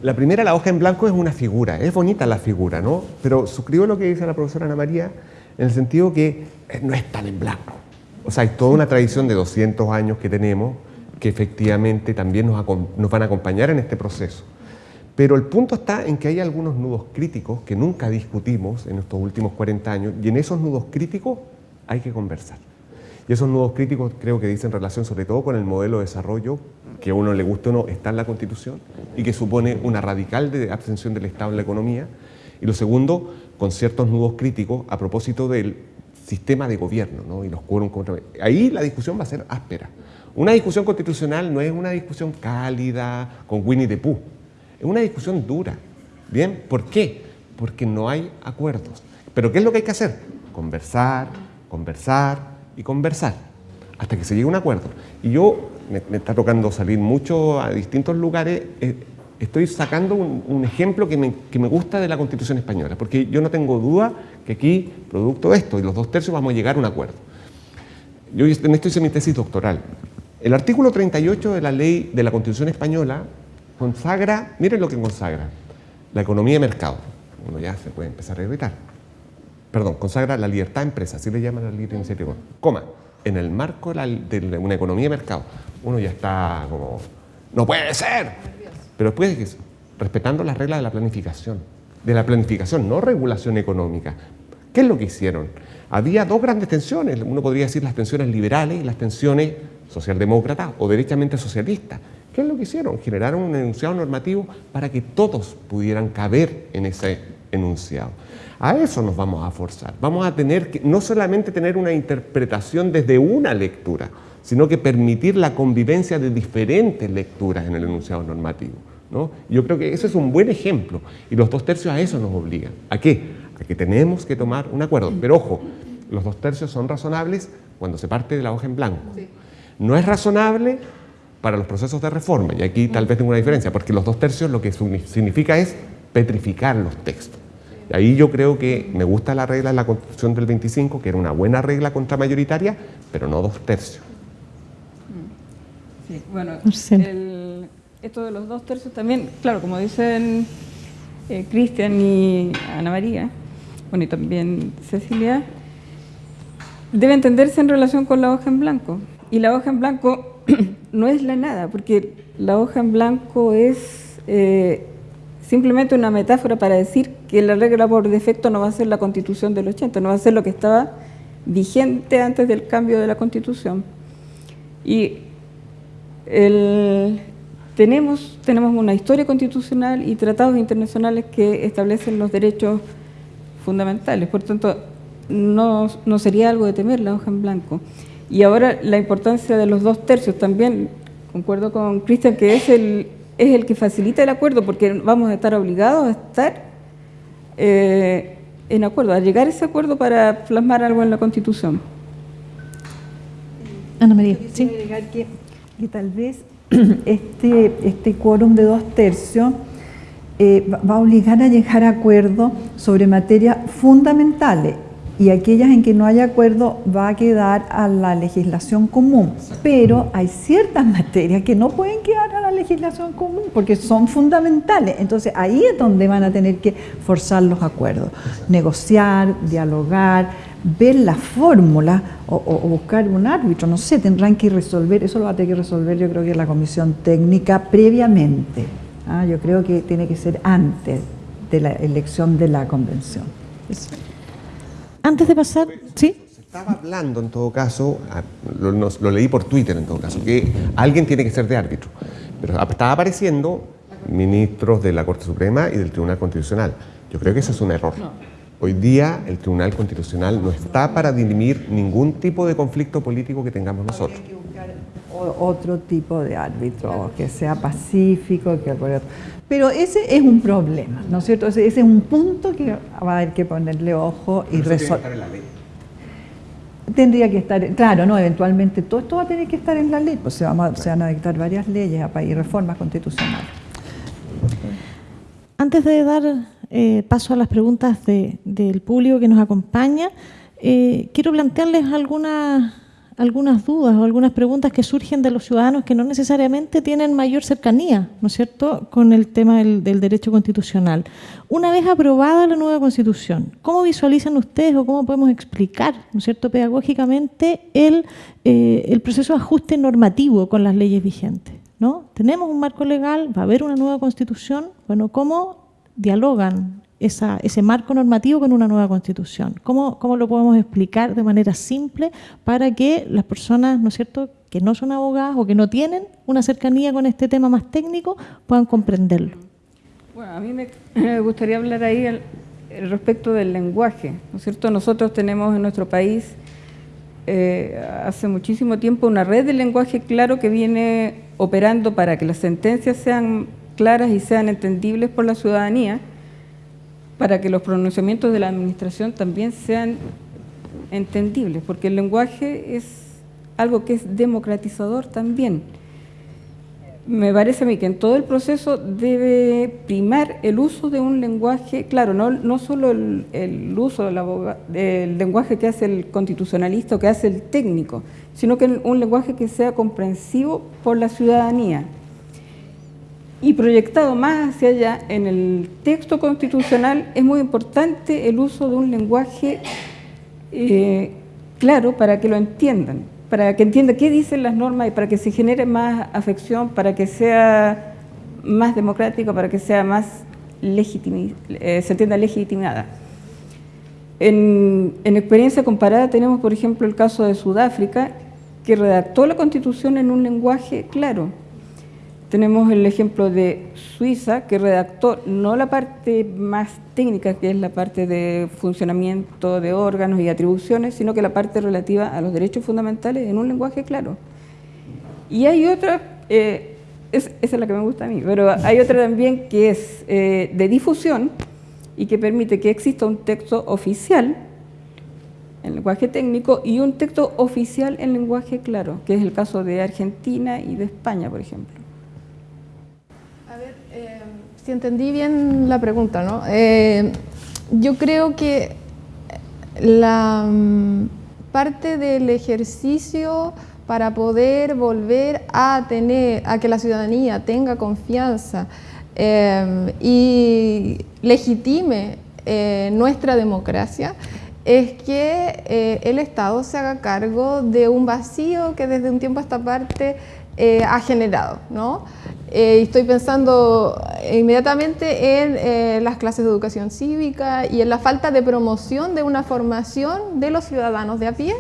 La primera, la hoja en blanco es una figura, es bonita la figura, ¿no? Pero suscribo lo que dice la profesora Ana María en el sentido que eh, no es tan en blanco. O sea, hay toda una tradición de 200 años que tenemos que efectivamente también nos, nos van a acompañar en este proceso. Pero el punto está en que hay algunos nudos críticos que nunca discutimos en estos últimos 40 años y en esos nudos críticos hay que conversar. Y esos nuevos críticos creo que dicen relación sobre todo con el modelo de desarrollo que a uno le guste o no está en la Constitución y que supone una radical de abstención del Estado en la economía. Y lo segundo, con ciertos nudos críticos a propósito del sistema de gobierno ¿no? y los quórum contra... Ahí la discusión va a ser áspera. Una discusión constitucional no es una discusión cálida con Winnie the Pooh, es una discusión dura. ¿Bien? ¿Por qué? Porque no hay acuerdos. ¿Pero qué es lo que hay que hacer? Conversar, conversar, y conversar hasta que se llegue a un acuerdo. Y yo, me, está tocando salir mucho a distintos lugares, eh, estoy sacando un, ejemplo que me, que me, gusta de la Constitución española, porque yo no tengo duda que aquí, producto de esto y los dos tercios, vamos a llegar a un acuerdo. Yo en esto hice mi tesis doctoral. El artículo 38 de la ley de la Constitución española consagra, miren lo que consagra, la economía de mercado. Uno ya se puede empezar a irritar. Perdón, consagra la libertad de empresa, así le llaman la libre iniciativa. Coma, en el marco de una economía de mercado. Uno ya está como, no puede ser. Pero después, respetando las reglas de la planificación, de la planificación, no regulación económica. ¿Qué es lo que hicieron? Había dos grandes tensiones, uno podría decir las tensiones liberales y las tensiones socialdemócratas o derechamente socialistas. ¿Qué es lo que hicieron? Generaron un enunciado normativo para que todos pudieran caber en ese enunciado. A eso nos vamos a forzar. Vamos a tener que no solamente tener una interpretación desde una lectura, sino que permitir la convivencia de diferentes lecturas en el enunciado normativo. ¿no? Yo creo que ese es un buen ejemplo y los dos tercios a eso nos obligan. ¿A qué? A que tenemos que tomar un acuerdo. Pero ojo, los dos tercios son razonables cuando se parte de la hoja en blanco. No es razonable para los procesos de reforma, y aquí tal vez tengo una diferencia, porque los dos tercios lo que significa es petrificar los textos. Y ahí yo creo que me gusta la regla de la Constitución del 25, que era una buena regla contramayoritaria, pero no dos tercios. Sí, bueno, esto de los dos tercios también, claro, como dicen eh, Cristian y Ana María, bueno, y también Cecilia, debe entenderse en relación con la hoja en blanco. Y la hoja en blanco [CLEARS THROAT] no es la nada, porque la hoja en blanco es eh, simplemente una metáfora para decir que la regla por defecto no va a ser la constitución del 80, no va a ser lo que estaba vigente antes del cambio de la constitución. Y tenemos, tenemos una historia constitucional y tratados internacionales que establecen los derechos fundamentales, por tanto no, no sería algo de temer la hoja en blanco. Y ahora la importancia de los dos tercios también, concuerdo con Cristian, que es el, es el que facilita el acuerdo, porque vamos a estar obligados a estar eh, en acuerdo, a llegar a ese acuerdo para plasmar algo en la Constitución. Ana María, sí. Que, que tal vez [CLEARS THROAT] este, este quórum de dos tercios eh, va a obligar a llegar a acuerdo sobre materias fundamentales y aquellas en que no haya acuerdo va a quedar a la legislación común. Pero hay ciertas [LAUGHS] materias que no pueden quedar a la legislación común porque son fundamentales. Entonces ahí es donde van a tener que forzar los acuerdos, negociar, dialogar, ver la fórmula o, buscar un árbitro, no sé, tendrán que resolver, eso lo va a tener que resolver yo creo que la comisión técnica previamente. ¿ah? Yo creo que tiene que ser antes de la elección de la convención. Antes de pasar, ¿sí? Se estaba hablando en todo caso, lo, leí por Twitter en todo caso, que alguien tiene que ser de árbitro. Pero estaba apareciendo ministros de la Corte Suprema y del Tribunal Constitucional. Yo creo que eso es un error. Hoy día el Tribunal Constitucional no está para dirimir ningún tipo de conflicto político que tengamos nosotros. Otro tipo de árbitro, que sea pacífico, que pero ese es un problema, ¿no es cierto? Ese, es un punto que va a haber que ponerle ojo y resolver. Tendría que estar, claro, no, eventualmente todo esto va a tener que estar en la ley, pues se, van a dictar varias leyes y reformas constitucionales. Antes de dar eh, paso a las preguntas del público que nos acompaña, eh, quiero plantearles algunas algunas dudas o algunas preguntas que surgen de los ciudadanos que no necesariamente tienen mayor cercanía, ¿no es cierto?, con el tema del, derecho constitucional. Una vez aprobada la nueva Constitución, ¿cómo visualizan ustedes o cómo podemos explicar, ¿no es cierto?, pedagógicamente el, eh, el proceso de ajuste normativo con las leyes vigentes? ¿no? Tenemos un marco legal, va a haber una nueva Constitución, bueno, ¿cómo dialogan ese marco normativo con una nueva constitución. ¿Cómo, ¿Cómo, lo podemos explicar de manera simple para que las personas, ¿no es cierto?, que no son abogadas o que no tienen una cercanía con este tema más técnico puedan comprenderlo. Bueno, a mí me gustaría hablar ahí respecto del lenguaje, ¿no es cierto? Nosotros tenemos en nuestro país eh, hace muchísimo tiempo una red de lenguaje claro que viene operando para que las sentencias sean claras y sean entendibles por la ciudadanía, para que los pronunciamientos de la administración también sean entendibles, porque el lenguaje es algo que es democratizador también. me parece a mí que en todo el proceso debe primar el uso de un lenguaje, claro, no, solo el, uso del, lenguaje que hace el constitucionalista o que hace el técnico, sino que un lenguaje que sea comprensivo por la ciudadanía. Y proyectado más hacia allá, en el texto constitucional es muy importante el uso de un lenguaje eh, claro para que lo entiendan para que entienda qué dicen las normas y para que se genere más afección, para que sea más democrático, para que sea más eh, se entienda legitimada. En, experiencia comparada tenemos, por ejemplo, el caso de Sudáfrica, que redactó la Constitución en un lenguaje claro, tenemos el ejemplo de Suiza, que redactó no la parte más técnica, que es la parte de funcionamiento de órganos y atribuciones, sino que la parte relativa a los derechos fundamentales en un lenguaje claro. Y hay otra, eh, esa es la que me gusta a mí, pero hay otra también que es eh, de difusión y que permite que exista un texto oficial en lenguaje técnico y un texto oficial en lenguaje claro, que es el caso de Argentina y de España, por ejemplo. Si entendí bien la pregunta, ¿no? Eh, yo creo que la mm, parte del ejercicio para poder volver a tener, a que la ciudadanía tenga confianza eh, y legitime eh, nuestra democracia, es que el Estado se haga cargo de un vacío que desde un tiempo a esta parte ha generado. ¿no? Eh, estoy pensando inmediatamente en eh, las clases de educación cívica y en la falta de promoción de una formación de los ciudadanos de a pie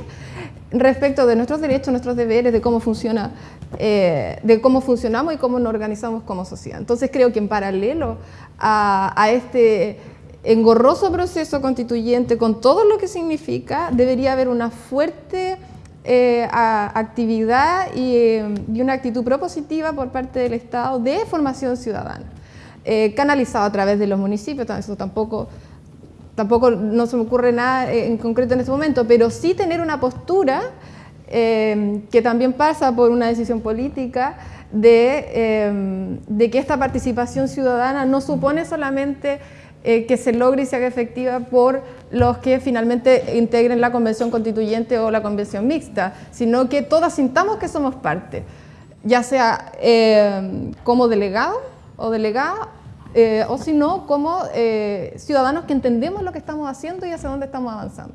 respecto de nuestros derechos, nuestros deberes, de cómo funciona, eh, de cómo funcionamos y cómo nos organizamos como sociedad. Entonces creo que en paralelo a, a este engorroso proceso constituyente, con todo lo que significa, debería haber una fuerte eh, actividad y, una actitud propositiva por parte del Estado de formación ciudadana, eh, canalizado a través de los municipios, eso tampoco, tampoco no se me ocurre nada en concreto en este momento, pero sí tener una postura eh, que también pasa por una decisión política de que esta participación ciudadana no supone solamente eh, que se logre y se haga efectiva por los que finalmente integren la convención constituyente o la convención mixta, sino que todas sintamos que somos parte, ya sea eh, como delegado o delegada, eh, o si no, como ciudadanos que entendemos lo que estamos haciendo y hacia dónde estamos avanzando.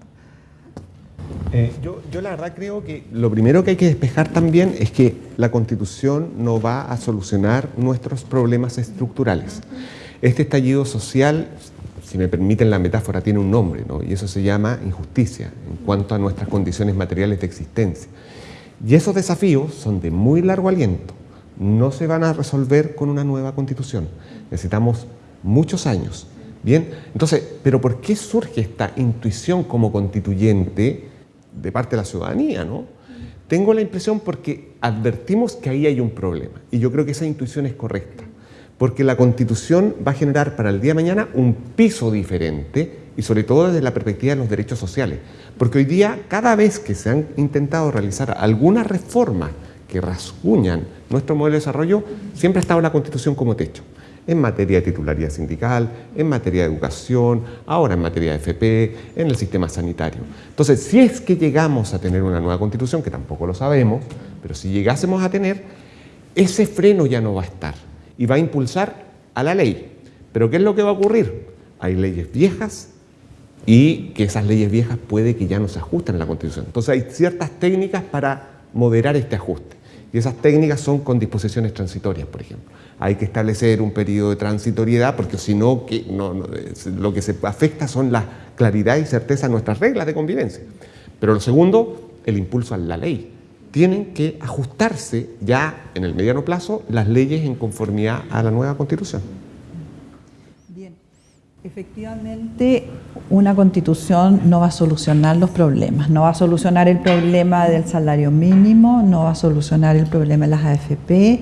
yo, yo, la verdad creo que lo primero que hay que despejar también es que la Constitución no va a solucionar nuestros problemas estructurales. Este estallido social, si me permiten la metáfora, tiene un nombre, ¿no? y eso se llama injusticia en cuanto a nuestras condiciones materiales de existencia. Y esos desafíos son de muy largo aliento, no se van a resolver con una nueva constitución, necesitamos muchos años. Bien, entonces, ¿pero por qué surge esta intuición como constituyente de parte de la ciudadanía? ¿no? Tengo la impresión porque advertimos que ahí hay un problema y yo creo que esa intuición es correcta porque la Constitución va a generar para el día de mañana un piso diferente y sobre todo desde la perspectiva de los derechos sociales. Porque hoy día, cada vez que se han intentado realizar alguna reforma que rasguñan nuestro modelo de desarrollo, siempre ha estado la Constitución como techo. En materia de titularidad sindical, en materia de educación, ahora en materia de FP, en el sistema sanitario. Entonces, si es que llegamos a tener una nueva Constitución, que tampoco lo sabemos, pero si llegásemos a tener, ese freno ya no va a estar y va a impulsar a la ley. Pero ¿qué es lo que va a ocurrir? Hay leyes viejas y que esas leyes viejas puede que ya no se ajusten a la Constitución. Entonces hay ciertas técnicas para moderar este ajuste. Y esas técnicas son con disposiciones transitorias, por ejemplo. Hay que establecer un periodo de transitoriedad porque si no, lo que se afecta son la claridad y certeza de nuestras reglas de convivencia. Pero lo segundo, el impulso a la ley tienen que ajustarse ya en el mediano plazo las leyes en conformidad a la nueva constitución. Bien, efectivamente una constitución no va a solucionar los problemas, no va a solucionar el problema del salario mínimo, no va a solucionar el problema de las AFP,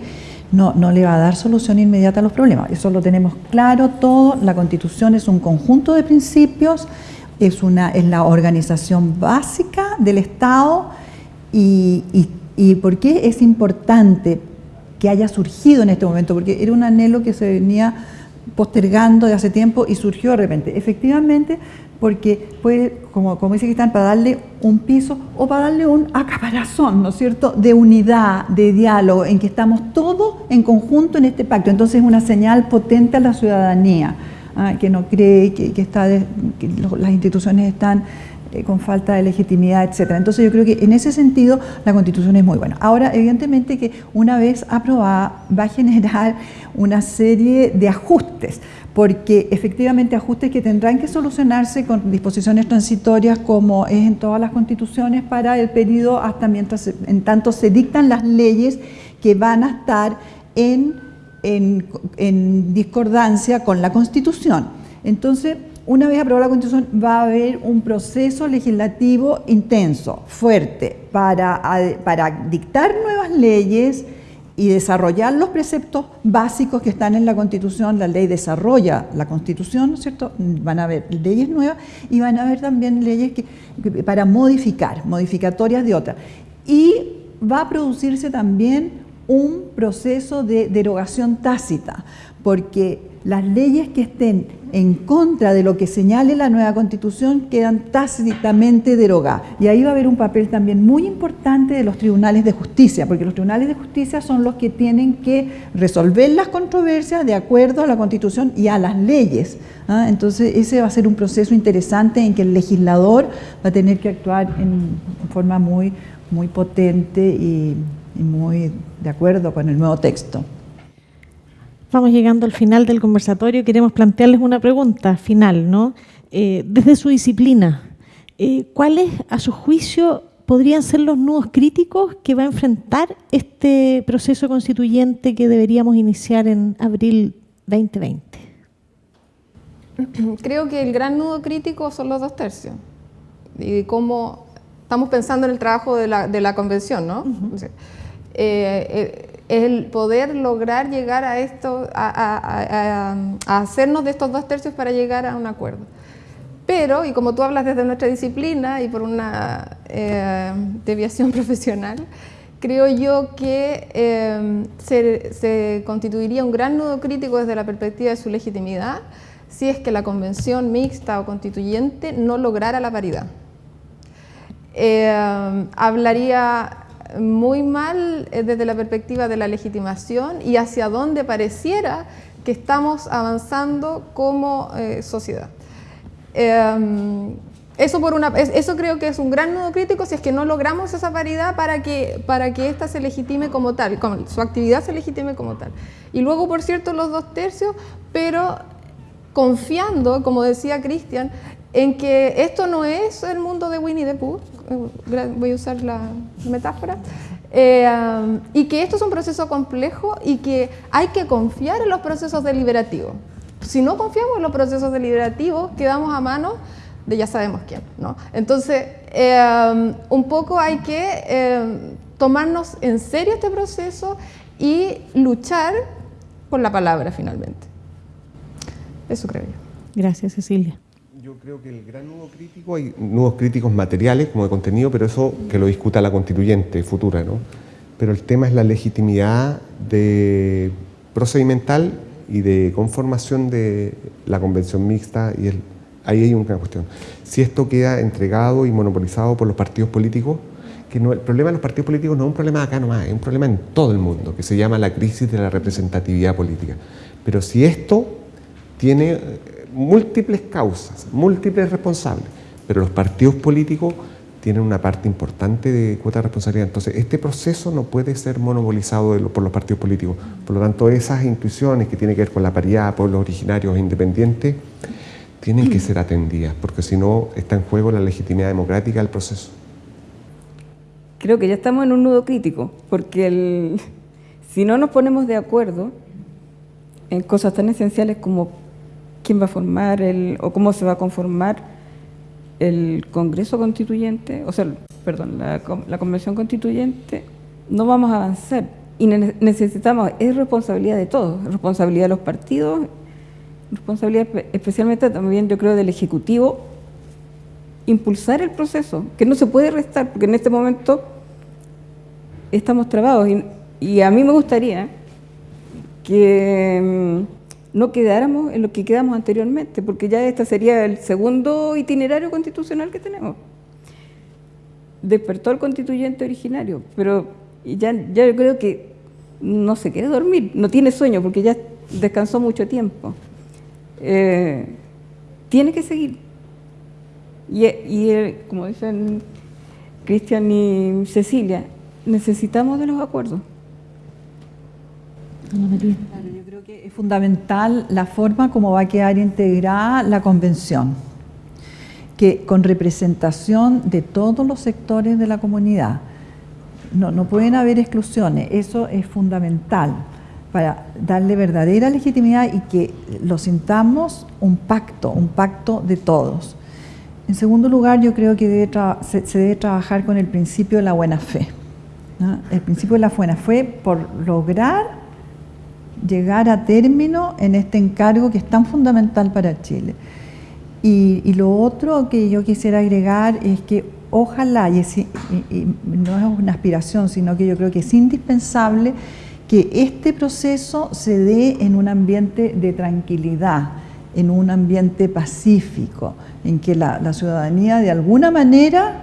no, no le va a dar solución inmediata a los problemas. Eso lo tenemos claro todo, la constitución es un conjunto de principios, es, una, es la organización básica del Estado, y, y, por qué es importante que haya surgido en este momento, porque era un anhelo que se venía postergando de hace tiempo y surgió de repente. Efectivamente, porque puede, como, como dice Cristian, para darle un piso o para darle un acaparazón, ¿no es cierto?, de unidad, de diálogo, en que estamos todos en conjunto en este pacto. Entonces es una señal potente a la ciudadanía, ¿ah? que no cree que, está que las instituciones están eh, con falta de legitimidad, etcétera. Entonces yo creo que en ese sentido la Constitución es muy buena. Ahora, evidentemente que una vez aprobada va a generar una serie de ajustes, porque efectivamente ajustes que tendrán que solucionarse con disposiciones transitorias como es en todas las constituciones para el periodo hasta mientras, en tanto se dictan las leyes que van a estar en, en, en discordancia con la Constitución. Entonces, una vez aprobada la Constitución, va a haber un proceso legislativo intenso, fuerte, para, dictar nuevas leyes y desarrollar los preceptos básicos que están en la Constitución. La ley desarrolla la Constitución, ¿cierto? Van a haber leyes nuevas y van a haber también leyes para modificar, modificatorias de otras. Y va a producirse también un proceso de derogación tácita, porque las leyes que estén en contra de lo que señale la nueva constitución quedan tácitamente derogadas. Y ahí va a haber un papel también muy importante de los tribunales de justicia, porque los tribunales de justicia son los que tienen que resolver las controversias de acuerdo a la constitución y a las leyes. ¿ah? Entonces ese va a ser un proceso interesante en que el legislador va a tener que actuar en forma muy, muy potente y muy de acuerdo con el nuevo texto. Vamos llegando al final del conversatorio. Queremos plantearles una pregunta final, ¿no? Eh, desde su disciplina, eh, ¿cuáles, a su juicio, podrían ser los nudos críticos que va a enfrentar este proceso constituyente que deberíamos iniciar en abril 2020? [CLEARS THROAT] Creo que el gran nudo crítico son los dos tercios. Y cómo estamos pensando en el trabajo de la, de la convención, ¿no? El poder lograr llegar a esto, a, hacernos de estos dos tercios para llegar a un acuerdo. Pero, y como tú hablas desde nuestra disciplina y por una eh, deviación [LAUGHS] profesional, creo yo que eh, se, constituiría un gran nudo crítico desde la perspectiva de su legitimidad si es que la convención mixta o constituyente no lograra la paridad. Eh, hablaría muy mal eh, desde la perspectiva de la legitimación y hacia dónde pareciera que estamos avanzando como eh, sociedad. Em, eso, por una, eso creo que es un gran nudo crítico si es que no logramos esa paridad para que, para que ésta se legitime como tal, su actividad se legitime como tal. Y luego, por cierto, los dos tercios, pero confiando, como decía Cristian, en que esto no es el mundo de Winnie the Pooh, voy a usar la metáfora, eh, y que esto es un proceso complejo y que hay que confiar en los procesos deliberativos. Si no confiamos en los procesos deliberativos, quedamos a mano de ya sabemos quién. ¿no? Entonces, eh, un poco hay que tomarnos en serio este proceso y luchar por la palabra finalmente. Eso creo yo. Gracias, Cecilia. Creo que el gran nudo crítico, hay nudos críticos materiales como de contenido, pero eso que lo discuta la constituyente futura, ¿no? Pero el tema es la legitimidad de procedimental y de conformación de la convención mixta y el, ahí hay una cuestión. Si esto queda entregado y monopolizado por los partidos políticos, que no, el problema de los partidos políticos no es un problema acá nomás, es un problema en todo el mundo, que se llama la crisis de la representatividad política. Pero si esto tiene múltiples causas, múltiples responsables, pero los partidos políticos tienen una parte importante de cuota de responsabilidad. Entonces, este proceso no puede ser monopolizado por los partidos políticos. Por lo tanto, esas intuiciones que tienen que ver con la paridad, pueblos originarios e independientes, tienen que ser atendidas, porque si no, está en juego la legitimidad democrática del proceso. Creo que ya estamos en un nudo crítico, porque si no nos ponemos de acuerdo en cosas tan esenciales como quién va a formar el, o cómo se va a conformar el Congreso Constituyente, o sea, perdón, la, Convención Constituyente, no vamos a avanzar. Y necesitamos, es responsabilidad de todos, responsabilidad de los partidos, responsabilidad especialmente también, yo creo, del Ejecutivo, impulsar el proceso, que no se puede restar, porque en este momento estamos trabados y y a mí me gustaría que mm, no quedáramos en lo que quedamos anteriormente, porque ya este sería el segundo itinerario constitucional que tenemos. Despertó el constituyente originario, pero ya, ya yo creo que no se quiere dormir, no tiene sueño porque ya descansó mucho tiempo. Eh, tiene que seguir. Y, y como dicen Cristian y Cecilia, necesitamos de los acuerdos. Yo creo que es fundamental la forma como va a quedar integrada la convención, que con representación de todos los sectores de la comunidad. No, no pueden haber exclusiones, eso es fundamental para darle verdadera legitimidad y que lo sintamos un pacto, un pacto de todos. En segundo lugar, yo creo que se, debe trabajar con el principio de la buena fe. El principio de la buena fe por lograr llegar a término en este encargo que es tan fundamental para Chile. Y, lo otro que yo quisiera agregar es que ojalá, y, y no es una aspiración, sino que yo creo que es indispensable que este proceso se dé en un ambiente de tranquilidad, en un ambiente pacífico, en que la, ciudadanía de alguna manera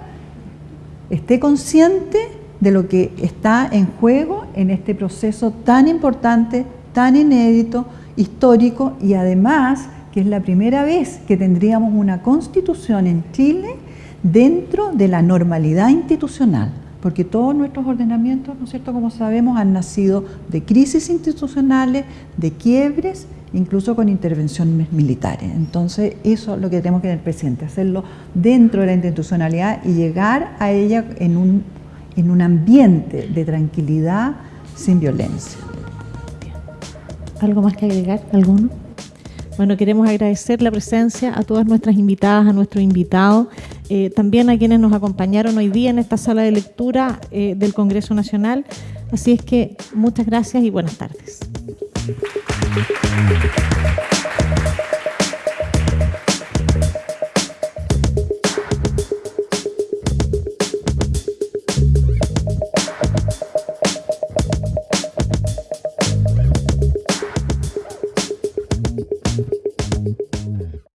esté consciente de lo que está en juego en este proceso tan importante, tan inédito, histórico y además que es la primera vez que tendríamos una constitución en Chile dentro de la normalidad institucional porque todos nuestros ordenamientos, ¿no es cierto?, como sabemos, han nacido de crisis institucionales, de quiebres, incluso con intervenciones militares. Entonces, eso es lo que tenemos que tener presente, hacerlo dentro de la institucionalidad y llegar a ella en un, en un ambiente de tranquilidad sin violencia. ¿Algo más que agregar? ¿Alguno? Bueno, queremos agradecer la presencia a todas nuestras invitadas, a nuestro invitado, eh, también a quienes nos acompañaron hoy día en esta sala de lectura eh, del Congreso Nacional. Así es que muchas gracias y buenas tardes.